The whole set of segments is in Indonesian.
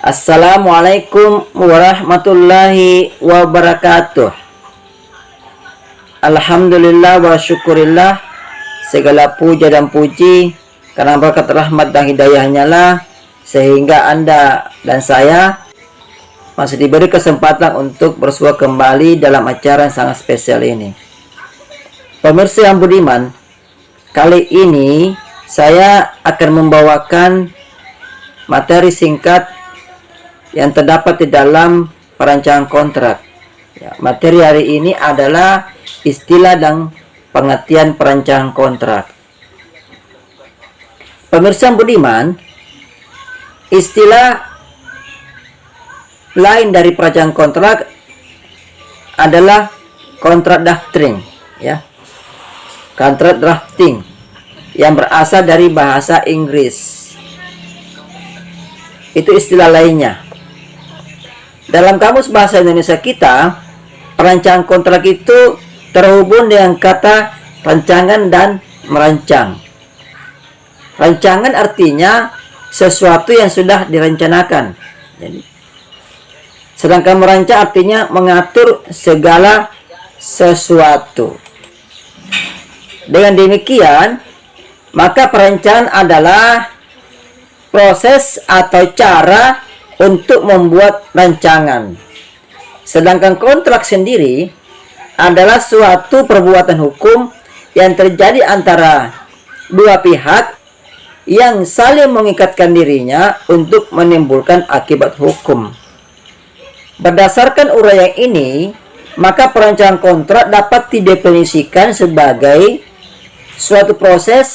Assalamualaikum warahmatullahi wabarakatuh. Alhamdulillah wa syukurillah. Segala puja dan puji Karena berkat rahmat dan hidayahnya lah Sehingga anda dan saya Masih diberi kesempatan untuk bersua kembali Dalam acara yang sangat spesial ini. Pemirsa yang budiman Kali ini Saya akan membawakan Materi singkat yang terdapat di dalam perancangan kontrak. Ya, materi hari ini adalah istilah dan pengertian perancangan kontrak. Pemirsa Budiman, istilah lain dari perancangan kontrak adalah kontrak drafting, ya. Kontrak drafting yang berasal dari bahasa Inggris. Itu istilah lainnya. Dalam kamus bahasa Indonesia kita, perancangan kontrak itu terhubung dengan kata rancangan dan merancang. Rancangan artinya sesuatu yang sudah direncanakan. Jadi, sedangkan merancang artinya mengatur segala sesuatu. Dengan demikian, maka perencanaan adalah proses atau cara untuk membuat rancangan. Sedangkan kontrak sendiri adalah suatu perbuatan hukum yang terjadi antara dua pihak yang saling mengikatkan dirinya untuk menimbulkan akibat hukum. Berdasarkan uraian ini, maka perancangan kontrak dapat didefinisikan sebagai suatu proses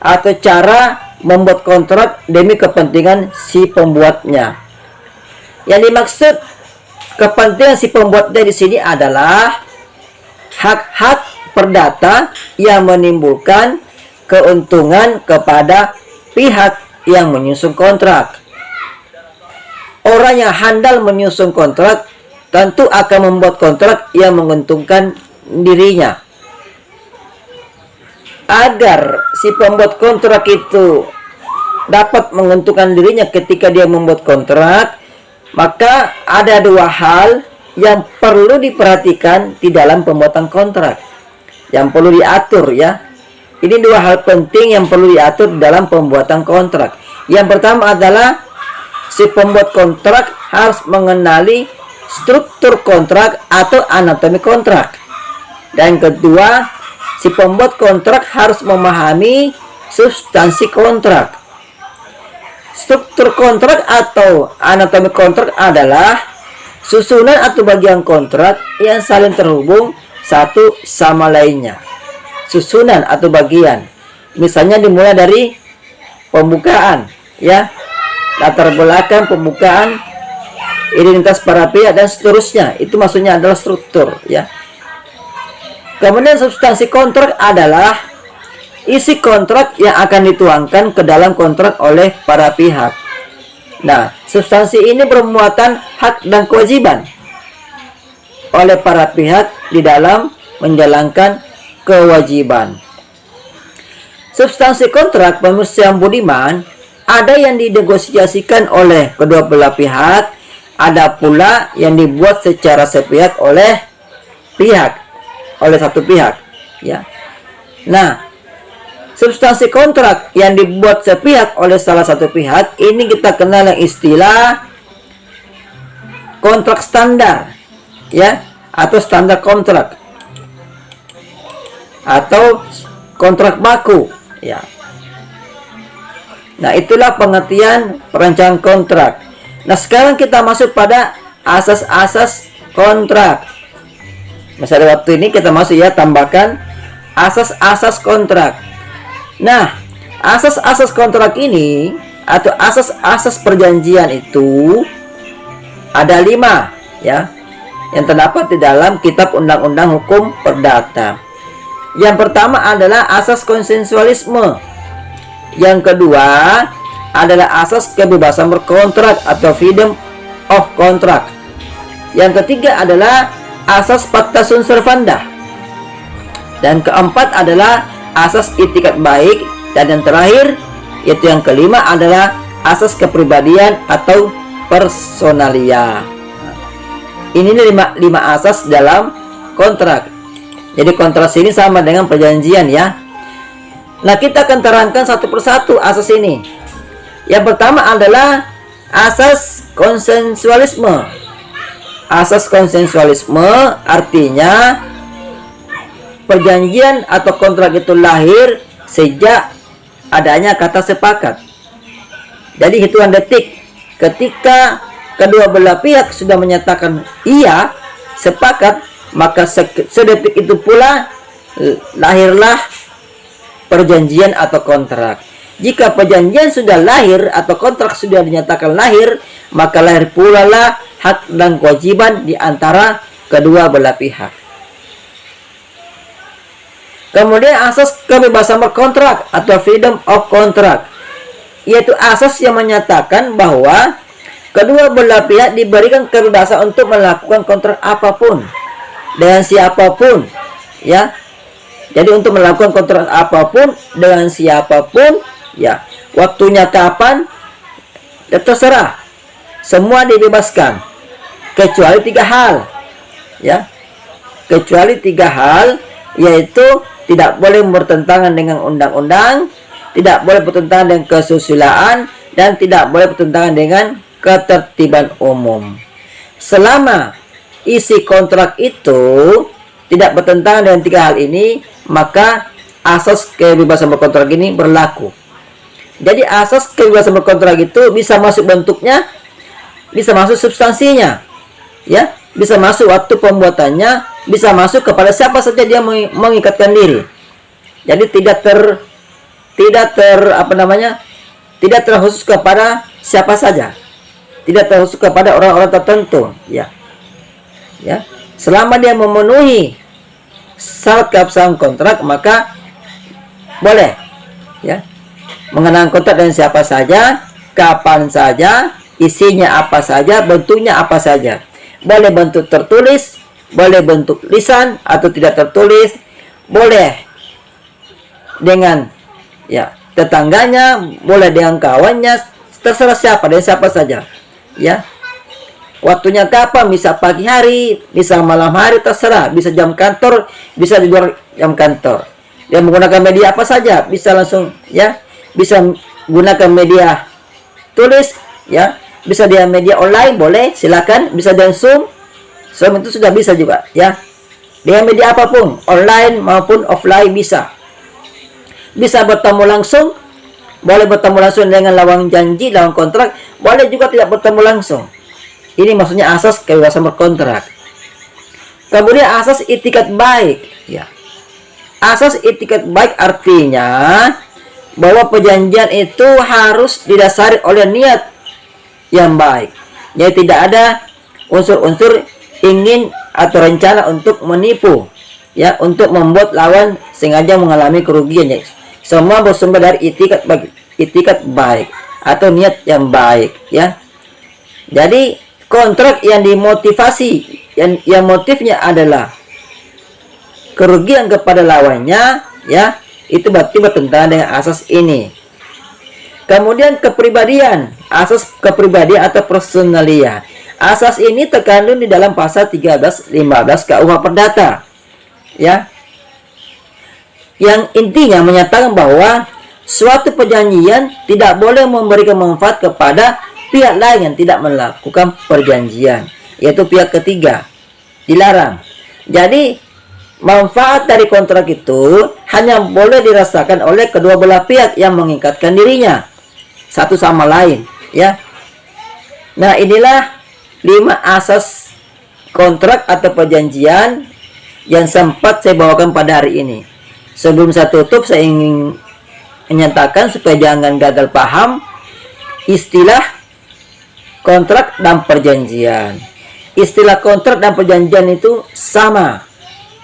atau cara membuat kontrak demi kepentingan si pembuatnya. Yang dimaksud kepentingan si pembuatnya di sini adalah hak-hak perdata yang menimbulkan keuntungan kepada pihak yang menyusun kontrak. Orang yang handal menyusun kontrak tentu akan membuat kontrak yang menguntungkan dirinya agar si pembuat kontrak itu dapat menguntungkan dirinya ketika dia membuat kontrak maka ada dua hal yang perlu diperhatikan di dalam pembuatan kontrak. Yang perlu diatur ya. Ini dua hal penting yang perlu diatur dalam pembuatan kontrak. Yang pertama adalah si pembuat kontrak harus mengenali struktur kontrak atau anatomi kontrak. Dan kedua si pembuat kontrak harus memahami substansi kontrak. Struktur kontrak atau anatomi kontrak adalah susunan atau bagian kontrak yang saling terhubung satu sama lainnya. Susunan atau bagian. Misalnya dimulai dari pembukaan, ya. Latar belakang pembukaan, identitas para pihak dan seterusnya. Itu maksudnya adalah struktur, ya Kemudian substansi kontrak adalah isi kontrak yang akan dituangkan ke dalam kontrak oleh para pihak. Nah, substansi ini bermuatan hak dan kewajiban oleh para pihak di dalam menjalankan kewajiban. Substansi kontrak yang budiman ada yang dinegosiasikan oleh kedua belah pihak, ada pula yang dibuat secara sepihak oleh pihak oleh satu pihak ya. Nah substansi kontrak yang dibuat sepihak oleh salah satu pihak ini kita kenal yang istilah kontrak standar ya atau standar kontrak atau kontrak baku ya. Nah itulah pengertian perancangan kontrak. Nah sekarang kita masuk pada asas-asas kontrak Misalnya waktu ini kita masuk ya tambahkan asas-asas kontrak. Nah, asas-asas kontrak ini atau asas-asas perjanjian itu ada lima ya yang terdapat di dalam kitab undang-undang hukum perdata. Yang pertama adalah asas konsensualisme. Yang kedua adalah asas kebebasan berkontrak atau freedom of contract. Yang ketiga adalah asas fakta sunt servanda. Dan keempat adalah asas itikat baik. Dan yang terakhir yaitu yang kelima adalah asas kepribadian atau personalia. Ini lima, lima asas dalam kontrak. Jadi kontrak ini sama dengan perjanjian ya. Nah kita akan terangkan satu persatu asas ini. Yang pertama adalah asas konsensualisme asas konsensualisme artinya perjanjian atau kontrak itu lahir sejak adanya kata sepakat. Jadi hitungan detik ketika kedua belah pihak sudah menyatakan iya sepakat maka sedetik itu pula lahirlah perjanjian atau kontrak. Jika perjanjian sudah lahir atau kontrak sudah dinyatakan lahir maka lahir pula lah hak dan kewajiban di antara kedua belah pihak kemudian asas kebebasan berkontrak atau freedom of contract yaitu asas yang menyatakan bahwa Kedua belah pihak diberikan kebebasan untuk melakukan kontrak apa pun dengan siapa pun, ya. Jadi untuk melakukan kontrak apa pun dengan siapa pun, ya. Waktunya kapan? Ya terserah. Semua dibebaskan kecuali tiga hal, ya. Kecuali tiga hal, yaitu tidak boleh bertentangan dengan undang-undang, tidak boleh bertentangan dengan kesusilaan, dan tidak boleh bertentangan dengan ketertiban umum. Selama isi kontrak itu tidak bertentangan dengan tiga hal ini, maka asas kebebasan berkontrak ini berlaku. Jadi asas kebebasan berkontrak itu bisa masuk bentuknya, bisa masuk substansinya, ya, bisa masuk waktu pembuatannya, bisa masuk kepada siapa saja dia mengikatkan diri. Jadi tidak ter tidak ter apa namanya? tidak terkhusus kepada siapa saja tidak termasuk kepada orang-orang tertentu ya ya selama dia memenuhi syarat keabsahan kontrak maka boleh ya mengenang kontrak dengan siapa saja kapan saja isinya apa saja bentuknya apa saja boleh bentuk tertulis boleh bentuk lisan atau tidak tertulis boleh dengan ya tetangganya boleh dengan kawannya terserah siapa dan siapa saja ya. Waktunya kapan bisa pagi hari bisa malam hari terserah. Bisa jam kantor bisa di luar jam kantor. Dia menggunakan media apa saja bisa langsung ya. Bisa gunakan media tulis ya bisa dia media online boleh silakan. Bisa dengan zoom. Zoom itu sudah bisa juga ya. Dengan media apa pun online maupun offline bisa. Bisa bertemu langsung. Boleh bertemu langsung dengan lawan janji, lawan kontrak, boleh juga tidak bertemu langsung. Ini maksudnya asas kebebasan berkontrak. Kemudian asas itikat baik, ya. Asas itikat baik artinya bahwa perjanjian itu harus didasari oleh niat yang baik. Jadi tidak ada unsur-unsur ingin atau rencana untuk menipu, ya, untuk membuat lawan sengaja mengalami kerugian. Ya semua bersumber dari itikat baik itikat baik atau niat yang baik ya jadi kontrak yang dimotivasi yang yang motifnya adalah kerugian kepada lawannya ya itu berarti bertentangan dengan asas ini kemudian kepribadian. Asas kepribadian atau personalia. Asas ini terkandung di dalam pasal 13 15 KUH Perdata. Ya. Yang intinya menyatakan bahwa suatu perjanjian tidak boleh memberikan manfaat kepada pihak lain yang tidak melakukan perjanjian yaitu pihak ketiga dilarang. Jadi manfaat dari kontrak itu hanya boleh dirasakan oleh kedua belah pihak yang mengikatkan dirinya satu sama lain ya nah inilah lima asas kontrak atau perjanjian yang sempat saya bawakan pada hari ini Sebelum saya tutup, saya ingin menyatakan supaya jangan gagal paham istilah kontrak dan perjanjian. Istilah kontrak dan perjanjian itu sama,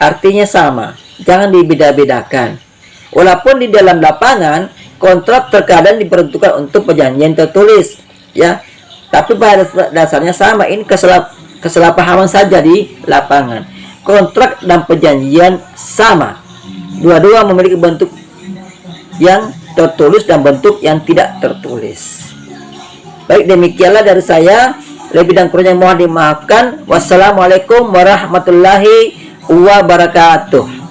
artinya sama. Jangan dibeda-bedakan. Walaupun di dalam lapangan kontrak terkadang diperuntukkan untuk perjanjian tertulis, ya. Tapi pada dasarnya sama. Ini kesalap, kesalahpahaman saja di lapangan. Kontrak dan perjanjian sama Dua-dua memiliki bentuk yang tertulis dan bentuk yang tidak tertulis. Baik demikianlah dari saya. Lebih dan kurangnya mohon dimaafkan. Wassalamualaikum warahmatullahi wabarakatuh.